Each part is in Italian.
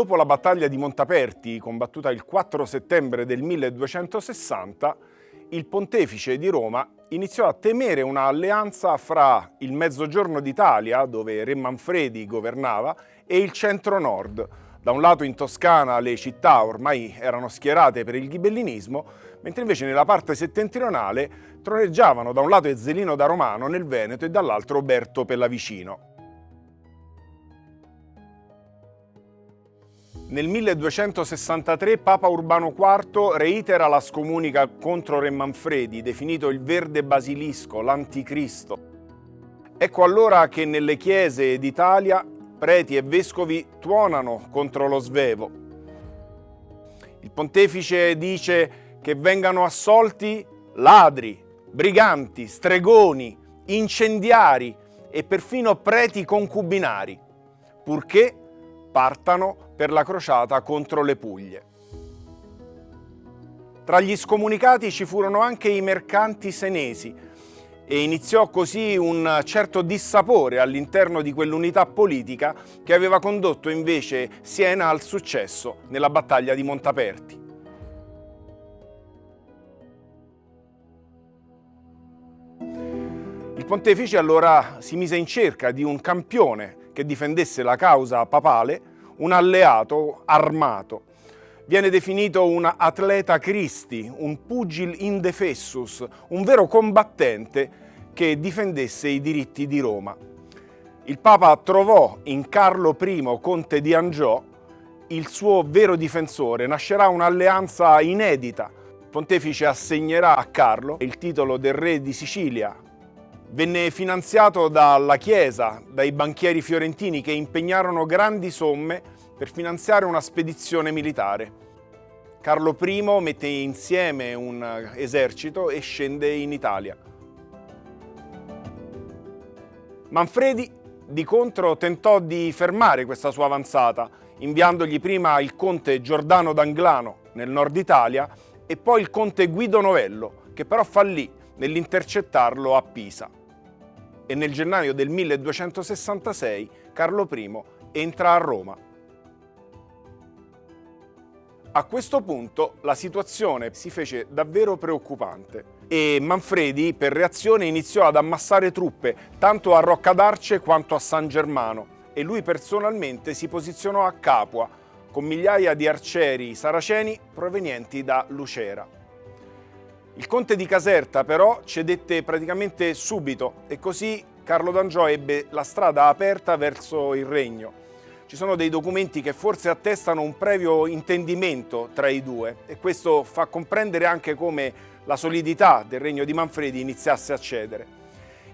Dopo la battaglia di Montaperti, combattuta il 4 settembre del 1260, il pontefice di Roma iniziò a temere un'alleanza fra il mezzogiorno d'Italia, dove Re Manfredi governava, e il centro-nord. Da un lato in Toscana le città ormai erano schierate per il ghibellinismo, mentre invece nella parte settentrionale troneggiavano da un lato Ezzelino da Romano nel Veneto e dall'altro Oberto Pellavicino. Nel 1263 Papa Urbano IV reitera la scomunica contro Re Manfredi, definito il verde basilisco, l'anticristo. Ecco allora che nelle chiese d'Italia preti e vescovi tuonano contro lo svevo. Il pontefice dice che vengano assolti ladri, briganti, stregoni, incendiari e perfino preti concubinari, purché partano per la crociata contro le Puglie. Tra gli scomunicati ci furono anche i mercanti senesi e iniziò così un certo dissapore all'interno di quell'unità politica che aveva condotto invece Siena al successo nella battaglia di Montaperti. Il pontefice allora si mise in cerca di un campione che difendesse la causa papale, un alleato armato. Viene definito un atleta Christi, un pugil indefessus, un vero combattente che difendesse i diritti di Roma. Il Papa trovò in Carlo I, conte di Angiò, il suo vero difensore. Nascerà un'alleanza inedita. Il pontefice assegnerà a Carlo il titolo del re di Sicilia, Venne finanziato dalla Chiesa, dai banchieri fiorentini che impegnarono grandi somme per finanziare una spedizione militare. Carlo I mette insieme un esercito e scende in Italia. Manfredi, di contro, tentò di fermare questa sua avanzata, inviandogli prima il conte Giordano d'Anglano nel nord Italia e poi il conte Guido Novello, che però fallì nell'intercettarlo a Pisa e nel gennaio del 1266 Carlo I entra a Roma. A questo punto la situazione si fece davvero preoccupante e Manfredi per reazione iniziò ad ammassare truppe tanto a Roccadarce quanto a San Germano e lui personalmente si posizionò a Capua con migliaia di arcieri saraceni provenienti da Lucera. Il conte di Caserta però cedette praticamente subito e così Carlo d'Angiò ebbe la strada aperta verso il regno. Ci sono dei documenti che forse attestano un previo intendimento tra i due e questo fa comprendere anche come la solidità del regno di Manfredi iniziasse a cedere.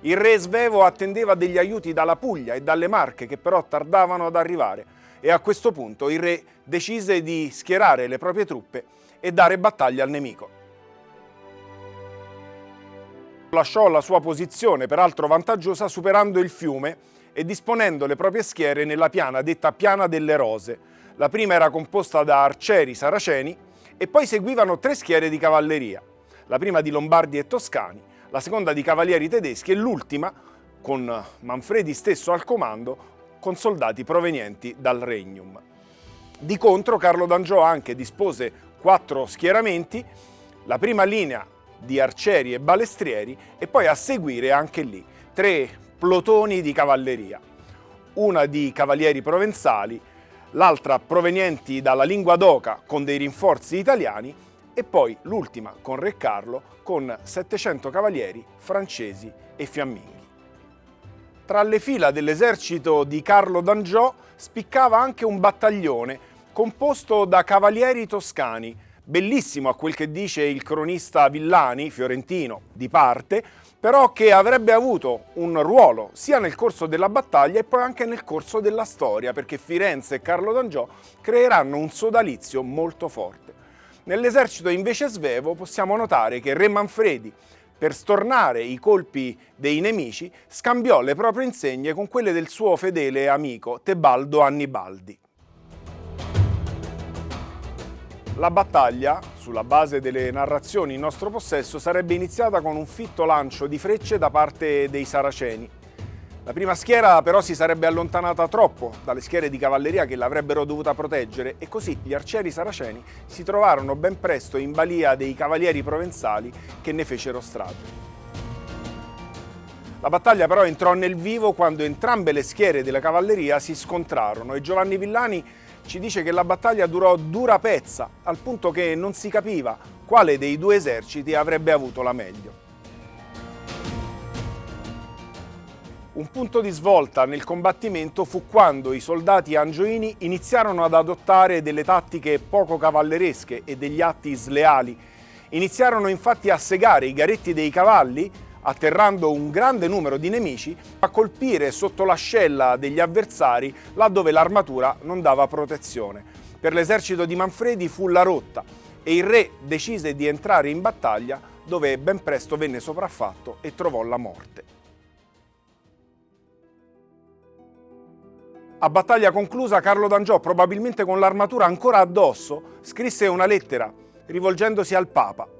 Il re Svevo attendeva degli aiuti dalla Puglia e dalle Marche che però tardavano ad arrivare e a questo punto il re decise di schierare le proprie truppe e dare battaglia al nemico lasciò la sua posizione, peraltro vantaggiosa, superando il fiume e disponendo le proprie schiere nella piana detta Piana delle Rose. La prima era composta da arcieri saraceni e poi seguivano tre schiere di cavalleria, la prima di Lombardi e Toscani, la seconda di cavalieri tedeschi e l'ultima, con Manfredi stesso al comando, con soldati provenienti dal Regnum. Di contro Carlo d'Angiò anche dispose quattro schieramenti, la prima linea di arcieri e balestrieri e poi a seguire anche lì tre plotoni di cavalleria, una di cavalieri provenzali, l'altra provenienti dalla lingua d'oca con dei rinforzi italiani e poi l'ultima con Re Carlo con 700 cavalieri francesi e fiamminghi. Tra le fila dell'esercito di Carlo d'Angiò spiccava anche un battaglione composto da cavalieri toscani bellissimo a quel che dice il cronista Villani, fiorentino, di parte, però che avrebbe avuto un ruolo sia nel corso della battaglia e poi anche nel corso della storia, perché Firenze e Carlo d'Angiò creeranno un sodalizio molto forte. Nell'esercito invece svevo possiamo notare che Re Manfredi, per stornare i colpi dei nemici, scambiò le proprie insegne con quelle del suo fedele amico Tebaldo Annibaldi. La battaglia, sulla base delle narrazioni in nostro possesso, sarebbe iniziata con un fitto lancio di frecce da parte dei saraceni. La prima schiera però si sarebbe allontanata troppo dalle schiere di cavalleria che l'avrebbero dovuta proteggere e così gli arcieri saraceni si trovarono ben presto in balia dei cavalieri provenzali che ne fecero strage. La battaglia però entrò nel vivo quando entrambe le schiere della cavalleria si scontrarono e Giovanni Villani ci dice che la battaglia durò dura pezza, al punto che non si capiva quale dei due eserciti avrebbe avuto la meglio. Un punto di svolta nel combattimento fu quando i soldati angioini iniziarono ad adottare delle tattiche poco cavalleresche e degli atti sleali. Iniziarono infatti a segare i garetti dei cavalli, atterrando un grande numero di nemici, a colpire sotto l'ascella degli avversari laddove l'armatura non dava protezione. Per l'esercito di Manfredi fu la rotta e il re decise di entrare in battaglia dove ben presto venne sopraffatto e trovò la morte. A battaglia conclusa, Carlo d'Angiò, probabilmente con l'armatura ancora addosso, scrisse una lettera rivolgendosi al Papa.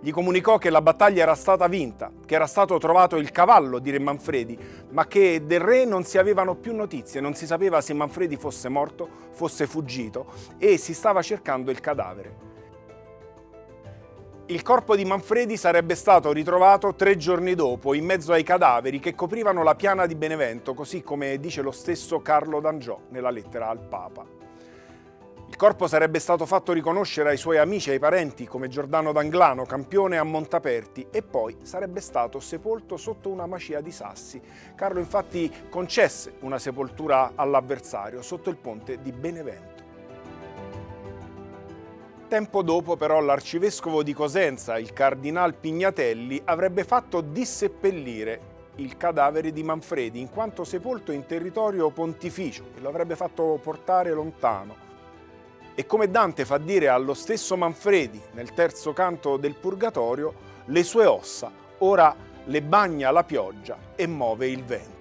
Gli comunicò che la battaglia era stata vinta, che era stato trovato il cavallo di Re Manfredi, ma che del re non si avevano più notizie, non si sapeva se Manfredi fosse morto, fosse fuggito e si stava cercando il cadavere. Il corpo di Manfredi sarebbe stato ritrovato tre giorni dopo in mezzo ai cadaveri che coprivano la piana di Benevento, così come dice lo stesso Carlo d'Angiò nella lettera al Papa. Il corpo sarebbe stato fatto riconoscere ai suoi amici e ai parenti come Giordano d'Anglano, campione a Montaperti, e poi sarebbe stato sepolto sotto una macia di sassi. Carlo infatti concesse una sepoltura all'avversario sotto il ponte di Benevento. Tempo dopo però l'arcivescovo di Cosenza, il cardinal Pignatelli, avrebbe fatto disseppellire il cadavere di Manfredi in quanto sepolto in territorio pontificio e lo avrebbe fatto portare lontano. E come Dante fa dire allo stesso Manfredi nel terzo canto del Purgatorio, le sue ossa ora le bagna la pioggia e muove il vento.